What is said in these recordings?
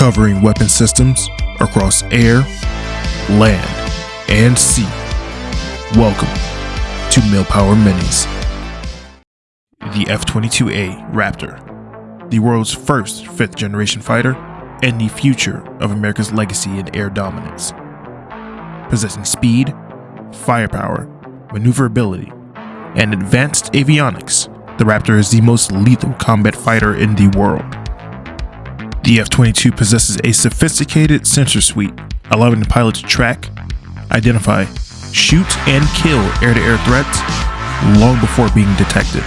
covering weapon systems across air, land, and sea. Welcome to Millpower Minis. The F 22A Raptor, the world's first fifth generation fighter, and the future of America's legacy in air dominance. Possessing speed, firepower, maneuverability, and advanced avionics, the Raptor is the most lethal combat fighter in the world. The F-22 possesses a sophisticated sensor suite, allowing the pilot to track, identify, shoot, and kill air-to-air threats long before being detected.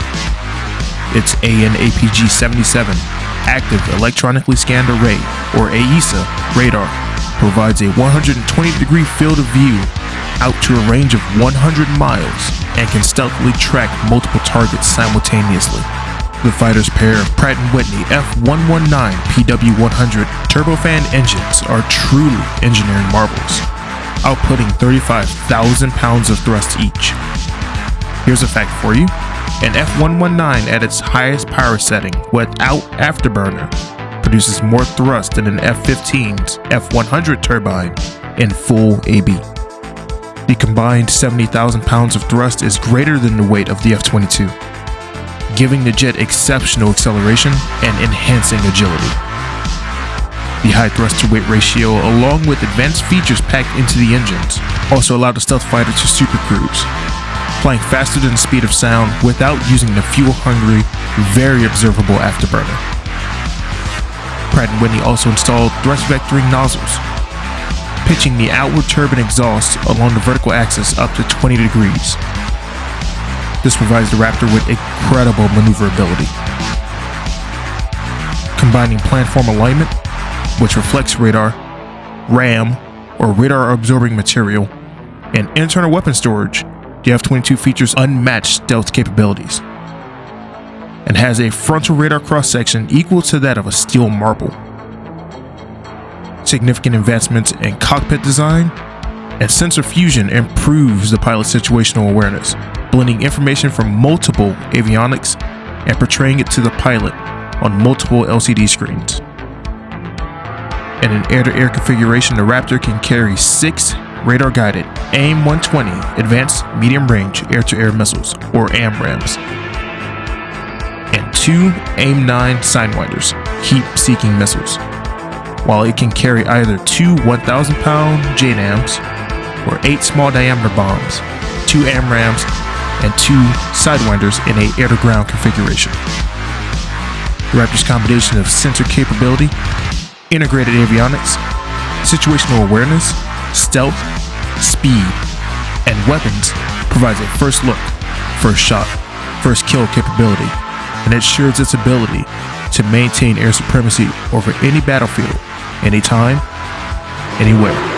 Its AN/APG-77 Active Electronically Scanned Array, or AESA, radar provides a 120-degree field of view out to a range of 100 miles and can stealthily track multiple targets simultaneously. The fighter's pair of Pratt & Whitney F119 PW100 turbofan engines are truly engineering marvels, outputting 35,000 pounds of thrust each. Here's a fact for you. An F119 at its highest power setting without afterburner produces more thrust than an F-15's F100 turbine in full AB. The combined 70,000 pounds of thrust is greater than the weight of the F-22 giving the jet exceptional acceleration and enhancing agility. The high thrust to weight ratio, along with advanced features packed into the engines, also allowed the stealth fighter to supercruise, flying faster than the speed of sound without using the fuel-hungry, very observable afterburner. Pratt & Whitney also installed thrust vectoring nozzles, pitching the outward turbine exhaust along the vertical axis up to 20 degrees, this provides the Raptor with incredible maneuverability. Combining planform alignment, which reflects radar, RAM, or radar absorbing material, and internal weapon storage, the F-22 features unmatched stealth capabilities and has a frontal radar cross-section equal to that of a steel marble. Significant advancements in cockpit design and sensor fusion improves the pilot's situational awareness, blending information from multiple avionics and portraying it to the pilot on multiple LCD screens. In an air-to-air -air configuration, the Raptor can carry six radar-guided AIM-120 Advanced Medium-Range Air-to-Air Missiles, or AMRAAMs, and two AIM-9 Sidewinders, Heat-Seeking Missiles, while it can carry either two 1,000-pound JDAMs or eight small-diameter bombs, two AMRAAMs, and two Sidewinders in a air-to-ground configuration. The Raptor's combination of sensor capability, integrated avionics, situational awareness, stealth, speed, and weapons provides a first look, first shot, first kill capability, and ensures its ability to maintain air supremacy over any battlefield, anytime, anywhere.